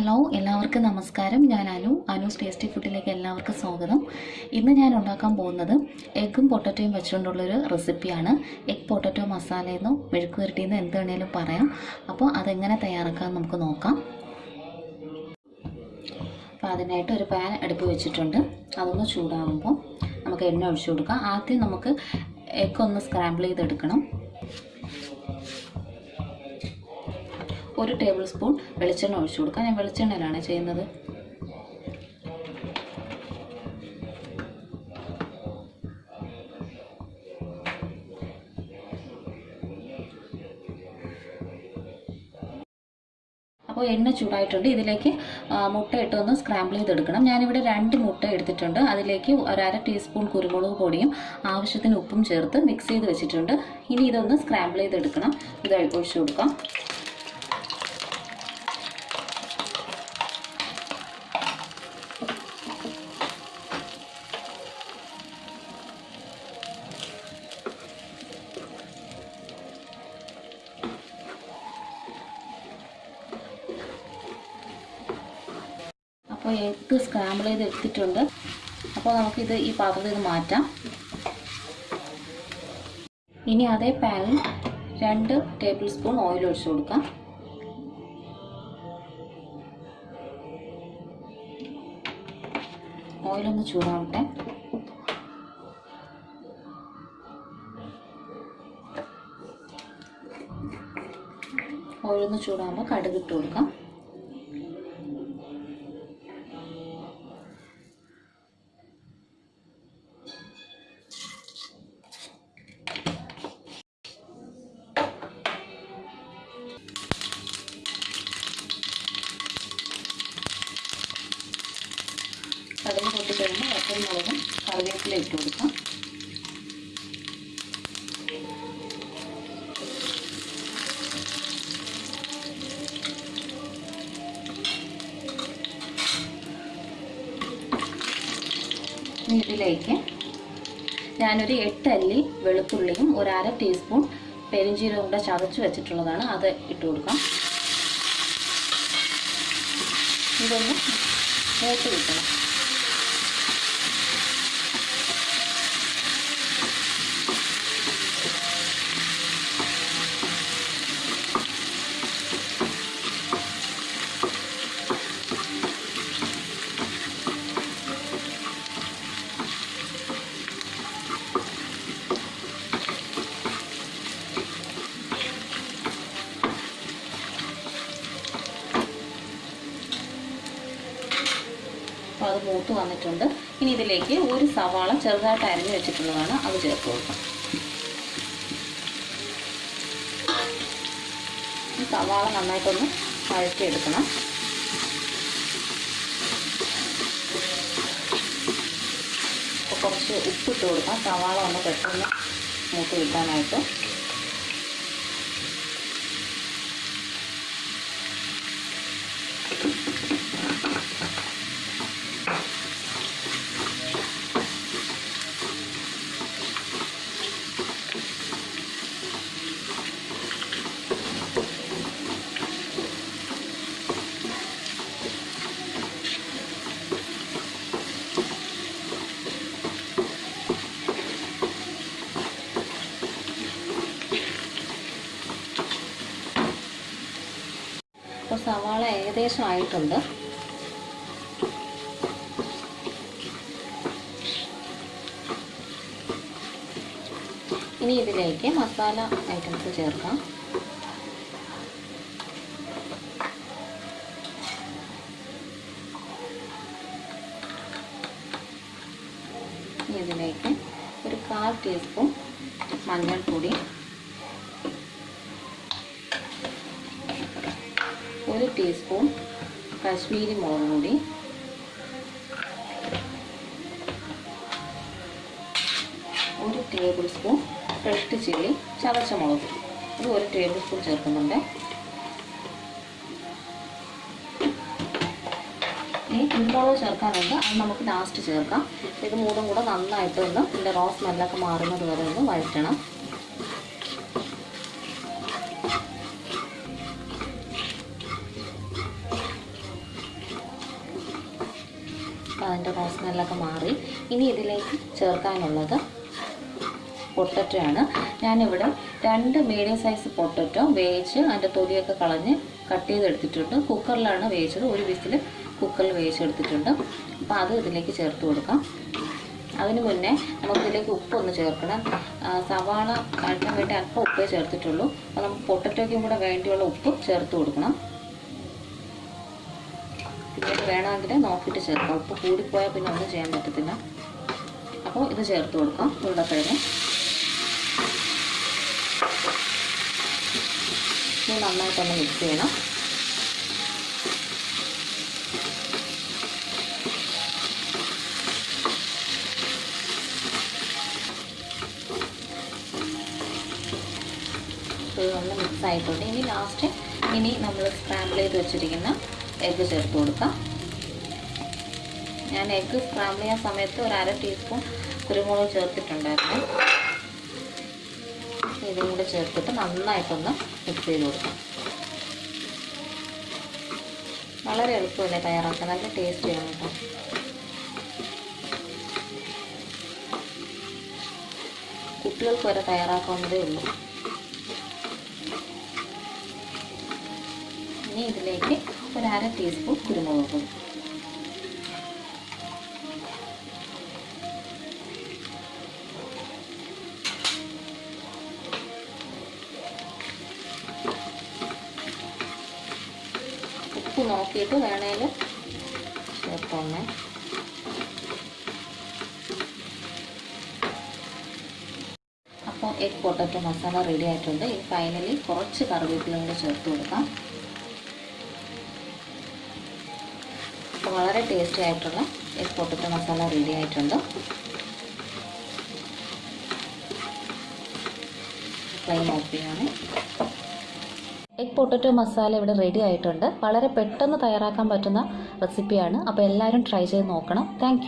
Hello എല്ലാവർക്കും നമസ്കാരം. ഞാൻ അനു അനുസ് ടേസ്റ്റി ഫുഡിലേക്ക് എല്ലാവർക്കും സ്വാഗതം. ഇന്ന് ഞാൻ ഉണ്ടാക്കാൻ പോകുന്നത് എഗ്ഗും പൊട്ടറ്റോയും വെച്ചുകൊണ്ടുള്ളൊരു റെസിപ്പിയാണ് എഗ് പൊട്ടറ്റോ മസാലയെന്നോ മെഴുക്ക് വരട്ടിയെന്നോ എന്ത് വേണേലും പറയാം. അപ്പോൾ അതെങ്ങനെ തയ്യാറാക്കാൻ നമുക്ക് നോക്കാം. അപ്പോൾ അതിനായിട്ട് ഒരു പാൻ അടുപ്പ് വെച്ചിട്ടുണ്ട്. അതൊന്ന് ചൂടാകുമ്പോൾ നമുക്ക് എണ്ണ ഒഴിച്ചു കൊടുക്കാം. ആദ്യം നമുക്ക് എഗ്ഗ് ഒന്ന് സ്ക്രാമ്പിൾ ചെയ്തെടുക്കണം. ഒരു ടേബിൾ സ്പൂൺ വെളിച്ചെണ്ണ ഒഴിച്ചു കൊടുക്കാം. ഞാൻ വെളിച്ചെണ്ണയിലാണ് ചെയ്യുന്നത്. അപ്പോൾ എണ്ണ ചൂടായിട്ടുണ്ട്. ഇതിലേക്ക് മുട്ട ഇട്ടൊന്ന് സ്ക്രാമ്പിൾ ചെയ്തെടുക്കണം. ഞാനിവിടെ രണ്ട് മുട്ട എടുത്തിട്ടുണ്ട്. അതിലേക്ക് ഒരര ടീസ്പൂൺ കുരുമുളക് പൊടിയും ആവശ്യത്തിന് ഉപ്പും ചേർത്ത് മിക്സ് ചെയ്ത് വെച്ചിട്ടുണ്ട്. ഇനി ഇതൊന്ന് സ്ക്രാമ്പിൾ ചെയ്തെടുക്കണം. ഇത് ഒഴിച്ചു കൊടുക്കാം. അപ്പോൾ എഗ്ഗ് സ്ക്രാമ്പിൾ ചെയ്ത് എടുത്തിട്ടുണ്ട് അപ്പോൾ നമുക്കിത് ഈ പാത്രത്തിൽ നിന്ന് മാറ്റാം. ഇനി അതേ പാനിൽ രണ്ട് ടേബിൾ സ്പൂൺ ഓയിൽ ഒഴിച്ചു കൊടുക്കാം. ഓയിലൊന്ന് ചൂടാവട്ടെ. ഓയിലൊന്ന് ചൂടാകുമ്പോൾ കടുക് ഇട്ട് കൊടുക്കാം. വറ്റൽമുളകും കറിവേപ്പില ഇട്ട് കൊടുക്കാം ഇതിലേക്ക് ഞാനൊരു എട്ടല്ലി വെളുത്തുള്ളിയും ഒരു അര ടീസ്പൂൺ പെരിഞ്ചീരകം കൂടെ ചതച്ച് വെച്ചിട്ടുള്ളതാണ്. അത് ഇട്ട് കൊടുക്കാം. ഇതൊന്ന് മൂത്ത് കിട്ടണം അപ്പോൾ അത് മൂത്ത് വന്നിട്ടുണ്ട്. ഇനി ഇതിലേക്ക് ഒരു സവാള ചെറുതായിട്ട് അരിഞ്ഞു വെച്ചിട്ടുള്ളതാണ് അത് ചേർത്ത് കൊടുക്കാം. സവാള നന്നായിട്ടൊന്ന് വഴറ്റിയെടുക്കണം. അപ്പോൾ കുറച്ച് ഉപ്പിട്ട് കൊടുക്കാം. സവാള ഒന്ന് പെട്ടെന്ന് മൂത്ത് കിട്ടാനായിട്ട്. അപ്പോൾ സവാള ഏകദേശം ആയിട്ടുണ്ട്. ഇനി ഇതിലേക്ക് മസാല ഐറ്റംസ് ചേർക്കാം. ഇതിലേക്ക് ഒരു കാൽ ടീസ്പൂൺ മഞ്ഞൾപ്പൊടി ഒരു ടീസ്പൂൺ കാശ്മീരി മുളക് പൊടി. ഒരു ടേബിൾ സ്പൂൺ ഫ്രഷ് ചില്ലി ചതച്ച മുളക്. ഇത് ഒരു ടേബിൾ സ്പൂൺ ചേർക്കുന്നുണ്ട്. ഈ കുരുമുളക് ചേർക്കാനുണ്ട് അത് നമുക്ക് ലാസ്റ്റ് ചേർക്കാം. ഇത് മൂന്നും കൂടെ നന്നായിട്ട് ഒന്ന് ഇതിന്റെ റോസ് സ്മെല്ലൊക്കെ മാറുന്നത് വരെ ഒന്ന് വഴറ്റണം. അതിന്റെ റോസ് സ്മെല്ലൊക്കെ മാറി. ഇനി ഇതിലേക്ക് ചേർക്കാനുള്ളത് പൊട്ടറ്റോ ആണ് ഞാനിവിടെ രണ്ട് മീഡിയം സൈസ് പൊട്ടറ്റോ വേവിച്ച് അതിന്റെ തൊലിയൊക്കെ കളഞ്ഞ് കട്ട് ചെയ്തെടുത്തിട്ടുണ്ട്. കുക്കറിലാണ് വേവിച്ചത്. ഒരു വിസിൽ കുക്കറിൽ വേവിച്ചെടുത്തിട്ടുണ്ട്. അപ്പോൾ അത് ഇതിലേക്ക് ചേർത്ത് കൊടുക്കാം. അതിന് മുന്നേ നമുക്കിതിലേക്ക് ഉപ്പൊന്ന് ചേർക്കണം. സവാള കഴിക്കാൻ വേണ്ടി അല്പം ഉപ്പേ ചേർത്തിട്ടുള്ളൂ. അപ്പോൾ നമുക്ക് പൊട്ടറ്റോയ്ക്കും കൂടെ വേണ്ടിയുള്ള ഉപ്പ് ചേർത്ത് കൊടുക്കണം. പിന്നീട് വേണമെങ്കിൽ നോക്കിയിട്ട് ചേർക്കാം. ഉപ്പ് കൂടിപ്പോയാൽ പിന്നെ ഒന്നും ചെയ്യാൻ പറ്റത്തില്ല. അപ്പോൾ ഇത് ചേർത്ത് കൊടുക്കാം ഉരുളക്കിഴങ്ങ്. ഇനി നന്നായിട്ടൊന്ന് മിക്സ് ചെയ്യണം. ഇത് ഒന്ന് മിക്സ് ആയിട്ടുണ്ട് ഇനി ലാസ്റ്റ് ഇനി നമ്മൾ സ്ക്രാമ്പിൾ ചെയ്ത് വെച്ചിരിക്കുന്ന എഗ്ഗ് ചേർത്ത് കൊടുക്കാം. ഞാൻ എഗ്ഗ് സ്ക്രാമ്പിൾ ചെയ്യാൻ സമയത്ത് ഒരു അര ടീസ്പൂൺ കുരുമുളക് ചേർത്തിട്ടുണ്ടായിരുന്നു. ഇതും കൂടെ ചേർത്തിട്ട് നന്നായിട്ടൊന്ന് മിക്സ് ചെയ്ത് കൊടുക്കാം. വളരെ എളുപ്പമല്ലേ തയ്യാറാക്കാൻ? നല്ല ടേസ്റ്റിയാണ് കേട്ടോ. കുട്ടികൾക്ക് വരെ തയ്യാറാക്കാവുന്നതേ ഉള്ളൂ. ഇനി ഇതിലേക്ക് ഒരു അര ടീസ്പൂൺ കുരുമുളക് ഉപ്പ് നോക്കിയിട്ട് വേണേൽ അപ്പോൾ എഗ് പൊട്ടറ്റോ മസാല റെഡി ആയിട്ടുണ്ട്. ഫൈനലി കുറച്ച് കറിവേപ്പിലും കൂടെ ചേർത്ത് കൊടുക്കാം. വളരെ ടേസ്റ്റി ആയിട്ടുള്ള എഗ് പൊട്ടറ്റോ മസാല റെഡി ആയിട്ടുണ്ട്. എഗ് പൊട്ടറ്റോ മസാല ഇവിടെ റെഡി ആയിട്ടുണ്ട്. വളരെ പെട്ടെന്ന് തയ്യാറാക്കാൻ പറ്റുന്ന റെസിപ്പിയാണ് അപ്പോൾ എല്ലാവരും ട്രൈ ചെയ്ത് നോക്കണം. താങ്ക്